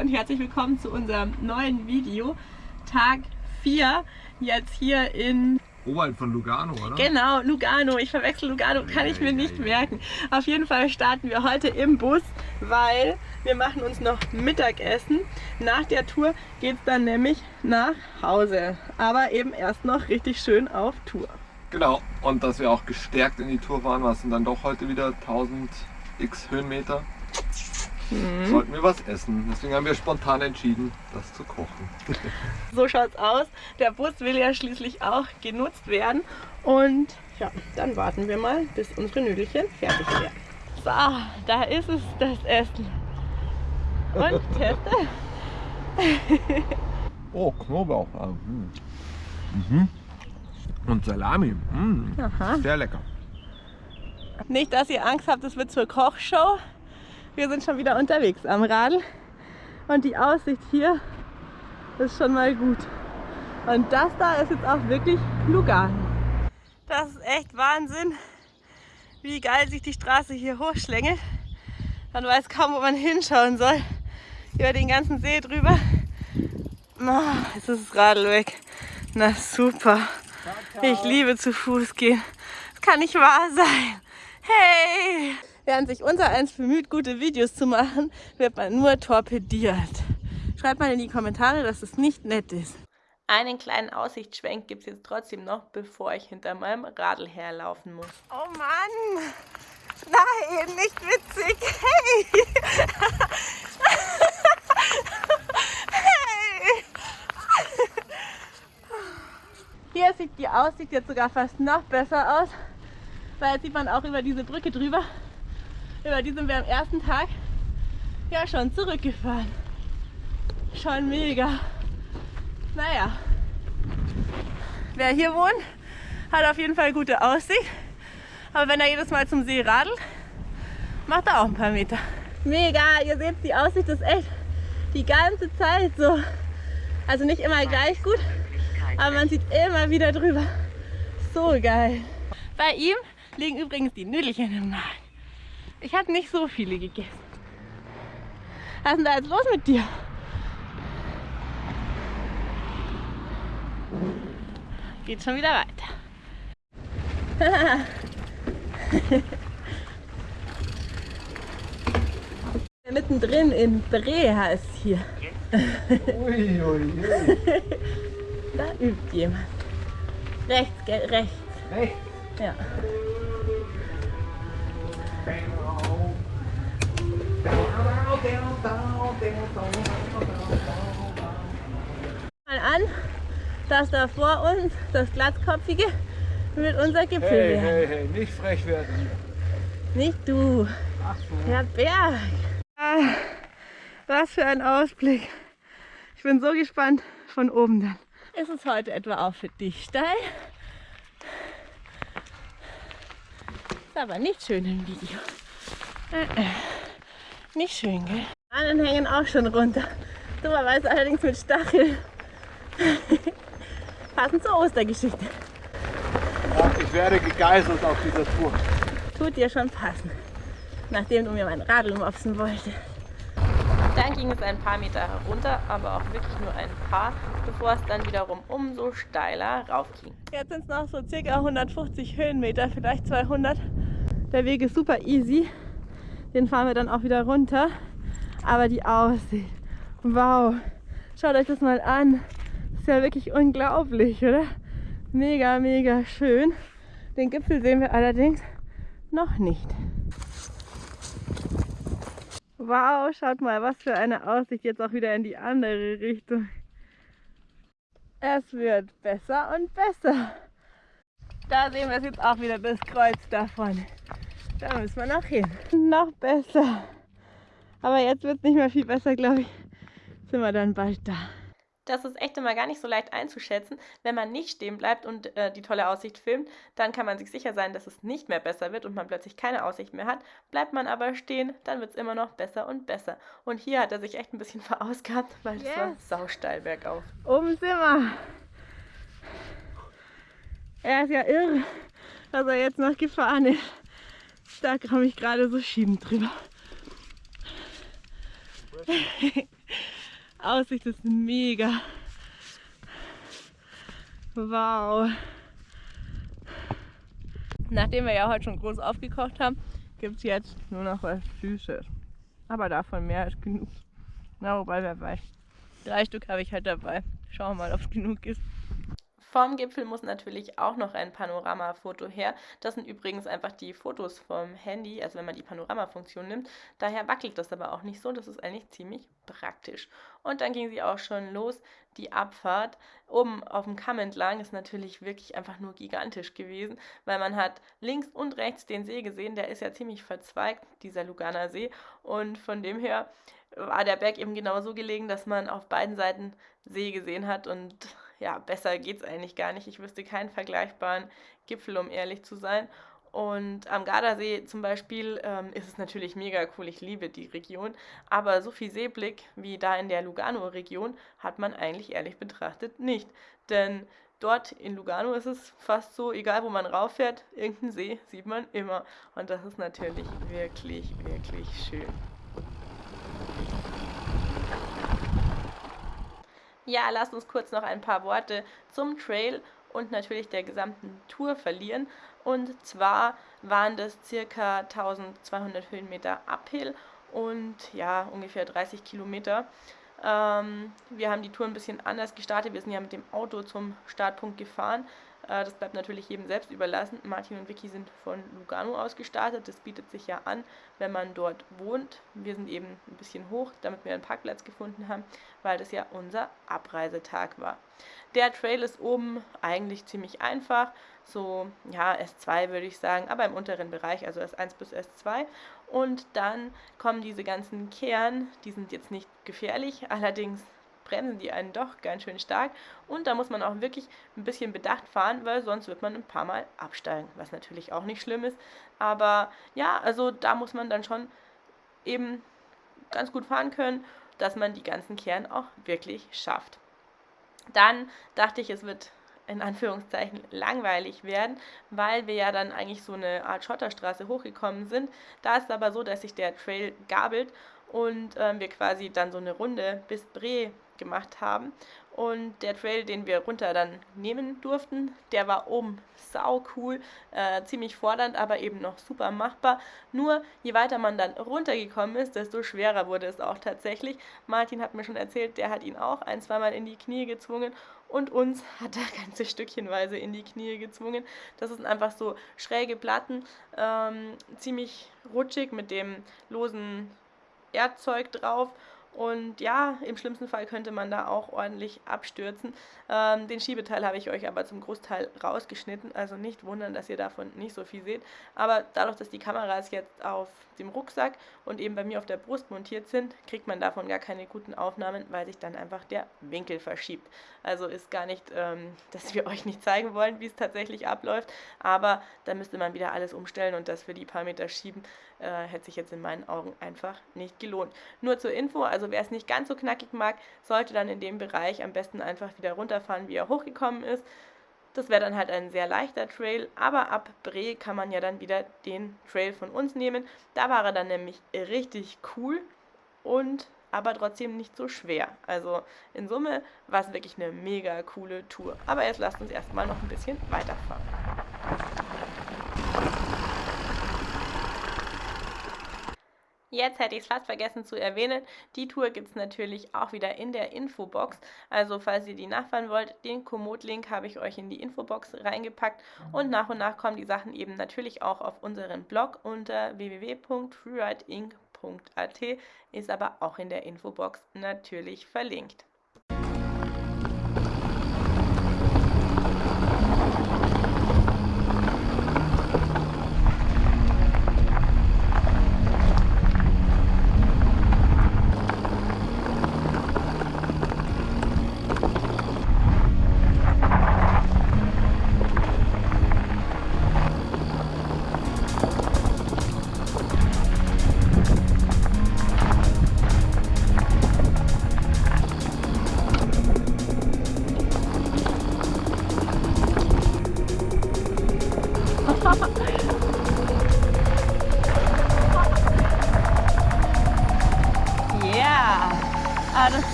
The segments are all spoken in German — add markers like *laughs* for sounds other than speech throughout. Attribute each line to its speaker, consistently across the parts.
Speaker 1: und herzlich willkommen zu unserem neuen Video. Tag 4, jetzt hier in...
Speaker 2: Oberhalb von Lugano, oder?
Speaker 1: Genau, Lugano. Ich verwechsel Lugano, kann ich mir nicht merken. Auf jeden Fall starten wir heute im Bus, weil wir machen uns noch Mittagessen. Nach der Tour geht es dann nämlich nach Hause. Aber eben erst noch richtig schön auf Tour.
Speaker 2: Genau, und dass wir auch gestärkt in die Tour fahren, was sind dann doch heute wieder 1000 x Höhenmeter. Mhm. Sollten wir was essen. Deswegen haben wir spontan entschieden, das zu kochen. *laughs*
Speaker 1: so schaut's aus. Der Bus will ja schließlich auch genutzt werden. Und ja, dann warten wir mal, bis unsere Nüdelchen fertig werden. So, da ist es, das Essen. Und *laughs* teste. *laughs*
Speaker 2: oh, Knoblauch. Ah, hm. Mhm. Und Salami. Mm, sehr lecker.
Speaker 1: Nicht, dass ihr Angst habt, es wird zur Kochshow. Wir sind schon wieder unterwegs am Radl. Und die Aussicht hier ist schon mal gut. Und das da ist jetzt auch wirklich Lugano. Das ist echt Wahnsinn, wie geil sich die Straße hier hochschlängelt. Man weiß kaum, wo man hinschauen soll. Über den ganzen See drüber. Oh, jetzt ist das Radl weg. Na super. Ich liebe zu Fuß gehen. Das kann nicht wahr sein. Hey! Während sich unser eins bemüht, gute Videos zu machen, wird man nur torpediert. Schreibt mal in die Kommentare, dass es nicht nett ist. Einen kleinen Aussichtsschwenk gibt es jetzt trotzdem noch, bevor ich hinter meinem Radl herlaufen muss. Oh Mann! Nein, nicht witzig! Hey! hey! Hier sieht die Aussicht jetzt sogar fast noch besser aus, weil jetzt sieht man auch über diese Brücke drüber. Über die sind wir am ersten Tag ja schon zurückgefahren. Schon mega. Naja, wer hier wohnt, hat auf jeden Fall gute Aussicht. Aber wenn er jedes Mal zum See radelt, macht er auch ein paar Meter. Mega, ihr seht, die Aussicht ist echt die ganze Zeit so. Also nicht immer gleich gut, aber man sieht immer wieder drüber. So geil. Bei ihm liegen übrigens die Nüdelchen im Magen. Ich habe nicht so viele gegessen. Was ist denn da jetzt los mit dir? Geht schon wieder weiter. *laughs* Mittendrin in Bre heißt hier. ui, ui, ui. *laughs* Da übt jemand. Rechts, gell? Rechts. Rechts? Ja. Mal an, dass da vor uns das Glatzkopfige mit unser Gipfel
Speaker 2: hey, hey, hey, nicht frech werden.
Speaker 1: Nicht du. Ach so. Der Berg. Ah, was für ein Ausblick. Ich bin so gespannt von oben dann. Ist es heute etwa auch für dich steil? Ist aber nicht schön im Video. Äh, äh. Nicht schön, gell? Die anderen hängen auch schon runter. Dummerweise allerdings mit Stacheln. *laughs* Passend zur Ostergeschichte.
Speaker 2: Ja, ich werde gegeißelt auf dieser Tour.
Speaker 1: Tut dir schon passen, nachdem du mir mein Radl mopsen wolltest. Dann ging es ein paar Meter herunter, aber auch wirklich nur ein paar, bevor es dann wiederum umso steiler raufging. Jetzt sind es noch so circa 150 Höhenmeter, vielleicht 200. Der Weg ist super easy. Den fahren wir dann auch wieder runter. Aber die Aussicht, wow, schaut euch das mal an. Ist ja wirklich unglaublich, oder? Mega, mega schön. Den Gipfel sehen wir allerdings noch nicht. Wow, schaut mal, was für eine Aussicht jetzt auch wieder in die andere Richtung. Es wird besser und besser. Da sehen wir es jetzt auch wieder, das Kreuz da vorne. Da müssen wir noch hin. Noch besser. Aber jetzt wird es nicht mehr viel besser, glaube ich. Sind wir dann bald da. Das ist echt immer gar nicht so leicht einzuschätzen. Wenn man nicht stehen bleibt und äh, die tolle Aussicht filmt, dann kann man sich sicher sein, dass es nicht mehr besser wird und man plötzlich keine Aussicht mehr hat. Bleibt man aber stehen, dann wird es immer noch besser und besser. Und hier hat er sich echt ein bisschen *laughs* verausgabt, weil es yes. war sausteil bergauf. Oben sind wir. Er ist ja irre, dass er jetzt noch gefahren ist. Da komme ich gerade so schiebend drüber. *laughs* Aussicht ist mega. Wow. Nachdem wir ja heute schon groß aufgekocht haben, gibt es jetzt nur noch was Süßes. Aber davon mehr als genug. Na, wobei, wer weiß. Drei Stück habe ich halt dabei. Schauen wir mal, ob es genug ist. Vom Gipfel muss natürlich auch noch ein Panoramafoto her. Das sind übrigens einfach die Fotos vom Handy, also wenn man die Panoramafunktion nimmt. Daher wackelt das aber auch nicht so. Das ist eigentlich ziemlich praktisch. Und dann ging sie auch schon los. Die Abfahrt oben auf dem Kamm entlang ist natürlich wirklich einfach nur gigantisch gewesen, weil man hat links und rechts den See gesehen. Der ist ja ziemlich verzweigt, dieser Luganer See. Und von dem her war der Berg eben genau so gelegen, dass man auf beiden Seiten See gesehen hat und ja, besser es eigentlich gar nicht. Ich wüsste keinen vergleichbaren Gipfel, um ehrlich zu sein. Und am Gardasee zum Beispiel ähm, ist es natürlich mega cool, ich liebe die Region, aber so viel Seeblick wie da in der Lugano-Region hat man eigentlich ehrlich betrachtet nicht. Denn dort in Lugano ist es fast so, egal wo man rauffährt, irgendeinen See sieht man immer. Und das ist natürlich wirklich, wirklich schön. Ja, lasst uns kurz noch ein paar Worte zum Trail und natürlich der gesamten Tour verlieren. Und zwar waren das circa 1200 Höhenmeter Uphill und ja, ungefähr 30 Kilometer. Ähm, wir haben die Tour ein bisschen anders gestartet. Wir sind ja mit dem Auto zum Startpunkt gefahren. Äh, das bleibt natürlich jedem selbst überlassen. Martin und Vicky sind von Lugano aus gestartet. Das bietet sich ja an, wenn man dort wohnt. Wir sind eben ein bisschen hoch, damit wir einen Parkplatz gefunden haben, weil das ja unser Abreisetag war. Der Trail ist oben eigentlich ziemlich einfach, so ja S2 würde ich sagen, aber im unteren Bereich, also S1 bis S2. Und dann kommen diese ganzen Kehren, die sind jetzt nicht gefährlich, allerdings bremsen die einen doch ganz schön stark. Und da muss man auch wirklich ein bisschen bedacht fahren, weil sonst wird man ein paar Mal absteigen, was natürlich auch nicht schlimm ist. Aber ja, also da muss man dann schon eben ganz gut fahren können, dass man die ganzen Kehren auch wirklich schafft. Dann dachte ich, es wird in Anführungszeichen langweilig werden, weil wir ja dann eigentlich so eine Art Schotterstraße hochgekommen sind. Da ist es aber so, dass sich der Trail gabelt und ähm, wir quasi dann so eine Runde bis Bre gemacht haben. Und der Trail, den wir runter dann nehmen durften, der war oben sau cool, äh, ziemlich fordernd, aber eben noch super machbar. Nur je weiter man dann runtergekommen ist, desto schwerer wurde es auch tatsächlich. Martin hat mir schon erzählt, der hat ihn auch ein, zweimal in die Knie gezwungen und uns *laughs* hat er ganze Stückchenweise in die Knie gezwungen. Das sind einfach so schräge Platten, ähm, ziemlich rutschig mit dem losen Erdzeug drauf und ja, im schlimmsten Fall könnte man da auch ordentlich abstürzen. Ähm, den Schiebeteil habe ich euch aber zum Großteil rausgeschnitten, also nicht wundern, dass ihr davon nicht so viel seht. Aber dadurch, dass die Kameras jetzt auf dem Rucksack und eben bei mir auf der Brust montiert sind, kriegt man davon gar keine guten Aufnahmen, weil sich dann einfach der Winkel verschiebt. Also ist gar nicht, ähm, *laughs* dass wir euch nicht zeigen wollen, wie es tatsächlich abläuft, aber da müsste man wieder alles umstellen und das für die paar Meter schieben äh, hätte sich jetzt in meinen Augen einfach nicht gelohnt. Nur zur Info, also wer es nicht ganz so knackig mag, sollte dann in dem Bereich am besten einfach wieder runterfahren, wie er hochgekommen ist. Das wäre dann halt ein sehr leichter Trail, aber ab Bre kann man ja dann wieder den Trail von uns nehmen. Da war er dann nämlich richtig cool und aber trotzdem nicht so schwer. Also in Summe war es wirklich eine mega coole Tour. Aber jetzt lasst uns erstmal noch ein bisschen weiterfahren. Jetzt hätte ich es fast vergessen zu erwähnen, die Tour gibt es natürlich auch wieder in der Infobox. Also falls ihr die nachfahren wollt, den Komoot-Link habe ich euch in die Infobox reingepackt. Und nach und nach kommen die Sachen eben natürlich auch auf unseren Blog unter www.freerideinc.at, ist aber auch in der Infobox natürlich verlinkt.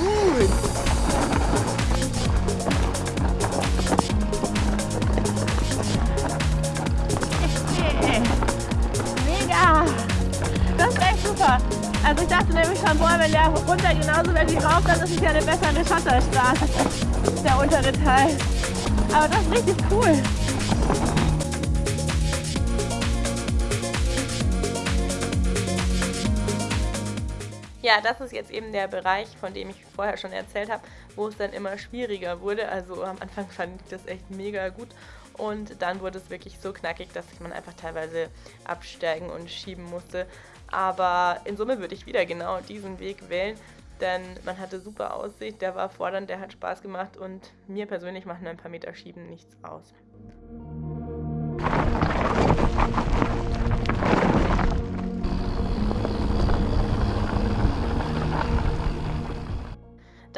Speaker 1: Gut. Mega. Das ist echt super. Also ich dachte nämlich schon, boah, wenn der runter genauso wäre wie rauf, dann ist es ja eine bessere Schotterstraße, der untere Teil. Aber das ist richtig cool. Ja, das ist jetzt eben der Bereich, von dem ich vorher schon erzählt habe, wo es dann immer schwieriger wurde. Also am Anfang fand ich das echt mega gut und dann wurde es wirklich so knackig, dass man einfach teilweise absteigen und schieben musste. Aber in Summe würde ich wieder genau diesen Weg wählen, denn man hatte super Aussicht, der war fordernd, der hat Spaß gemacht und mir persönlich machen ein paar Meter Schieben nichts aus.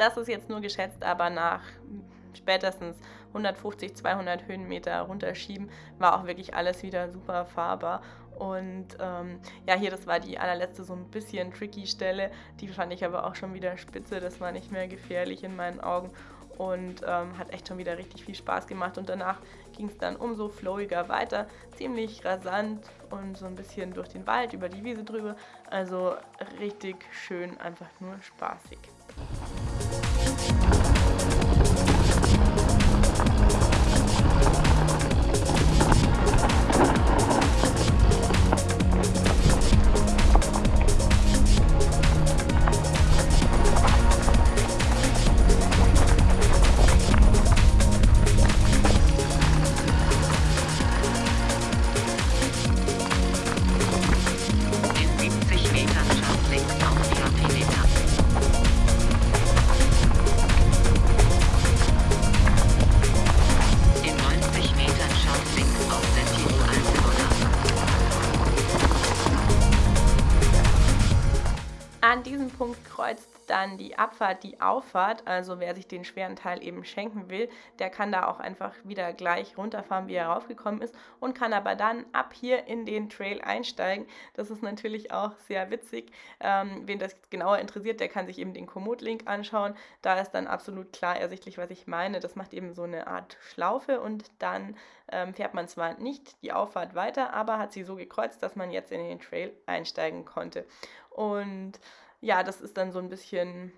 Speaker 1: Das ist jetzt nur geschätzt, aber nach spätestens 150, 200 Höhenmeter runterschieben, war auch wirklich alles wieder super fahrbar. Und ähm, ja, hier, das war die allerletzte so ein bisschen tricky Stelle. Die fand ich aber auch schon wieder spitze. Das war nicht mehr gefährlich in meinen Augen und ähm, hat echt schon wieder richtig viel Spaß gemacht. Und danach ging es dann umso flowiger weiter. Ziemlich rasant und so ein bisschen durch den Wald, über die Wiese drüber. Also richtig schön, einfach nur spaßig. Die Abfahrt die Auffahrt. Also wer sich den schweren Teil eben schenken will, der kann da auch einfach wieder gleich runterfahren, wie er raufgekommen ist und kann aber dann ab hier in den Trail einsteigen. Das ist natürlich auch sehr witzig. Ähm, wen das genauer interessiert, der kann sich eben den Komoot-Link anschauen. Da ist dann absolut klar ersichtlich, was ich meine. Das macht eben so eine Art Schlaufe und dann ähm, fährt man zwar nicht die Auffahrt weiter, aber hat sie so gekreuzt, dass man jetzt in den Trail einsteigen konnte. Und ja, das ist dann so ein bisschen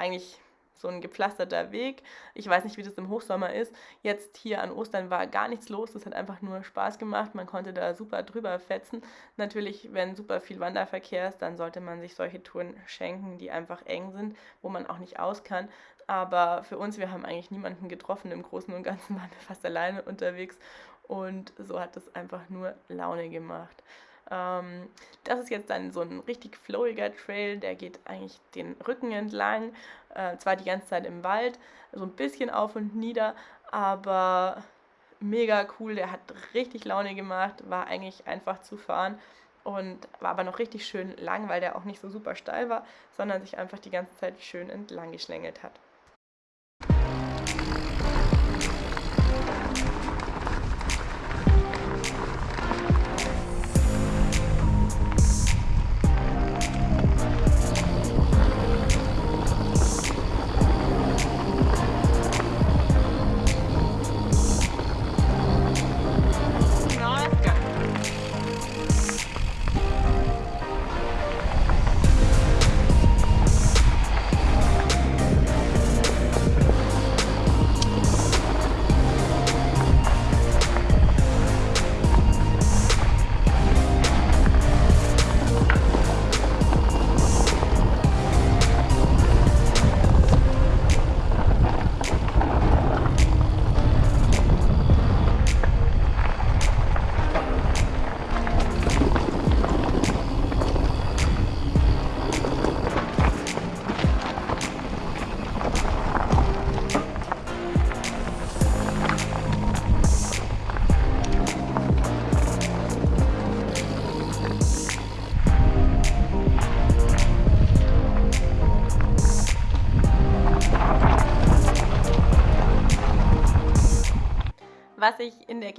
Speaker 1: eigentlich so ein gepflasterter Weg. Ich weiß nicht, wie das im Hochsommer ist. Jetzt hier an Ostern war gar nichts los. Das hat einfach nur Spaß gemacht. Man konnte da super drüber fetzen. Natürlich, wenn super viel Wanderverkehr ist, dann sollte man sich solche Touren schenken, die einfach eng sind, wo man auch nicht aus kann. Aber für uns, wir haben eigentlich niemanden getroffen. Im Großen und Ganzen *laughs* waren wir fast alleine unterwegs. Und so hat es einfach nur Laune gemacht. Ähm, das ist jetzt dann so ein richtig flowiger Trail, der geht eigentlich den Rücken entlang, äh, zwar die ganze Zeit im Wald, so ein bisschen auf und nieder, aber mega cool, der hat richtig Laune gemacht, war eigentlich einfach zu fahren und war aber noch richtig schön lang, weil der auch nicht so super steil war, sondern sich einfach die ganze Zeit schön entlang geschlängelt hat.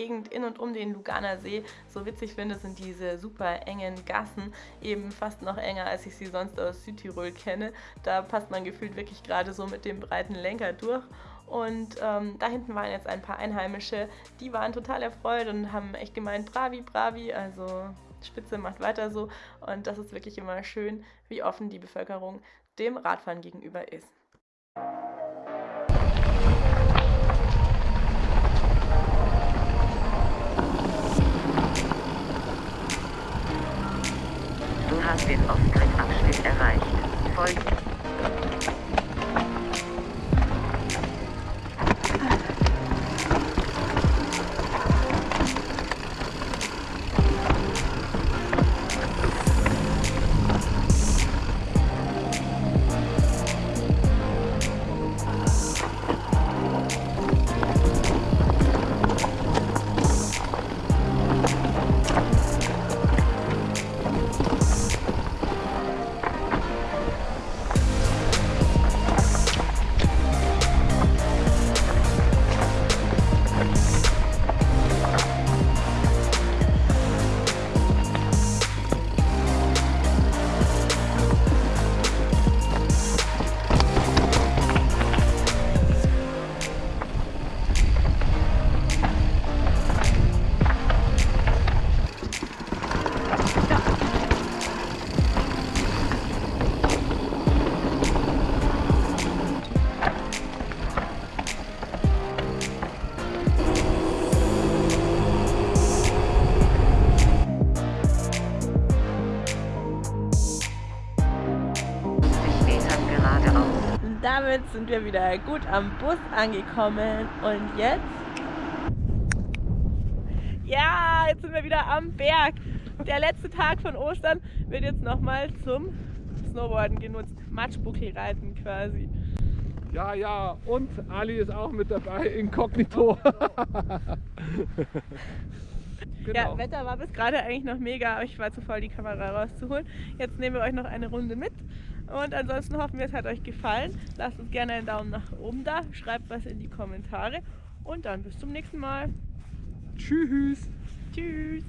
Speaker 1: Gegend in und um den Luganer See so witzig finde, sind diese super engen Gassen, eben fast noch enger, als ich sie sonst aus Südtirol kenne. Da passt man gefühlt wirklich gerade so mit dem breiten Lenker durch. Und ähm, da hinten waren jetzt ein paar Einheimische, die waren total erfreut und haben echt gemeint, bravi, bravi, also Spitze macht weiter so. Und das ist wirklich immer schön, wie offen die Bevölkerung dem Radfahren gegenüber ist.
Speaker 3: Du hast den Off-Grid-Abschnitt erreicht. Folgt
Speaker 1: wir wieder gut am Bus angekommen. Und jetzt? Ja, jetzt sind wir wieder am Berg. Der letzte Tag von Ostern wird jetzt nochmal zum Snowboarden genutzt. Matschbuckelreiten quasi.
Speaker 2: Ja, ja, und Ali ist auch mit dabei, inkognito. *laughs*
Speaker 1: Genau. Ja, Wetter war bis gerade eigentlich noch mega, aber ich war zu voll, die Kamera rauszuholen. Jetzt nehmen wir euch noch eine Runde mit. Und ansonsten hoffen wir, es hat euch gefallen. Lasst uns gerne einen Daumen nach oben da, schreibt was in die Kommentare und dann bis zum nächsten Mal.
Speaker 2: Tschüss.
Speaker 1: Tschüss.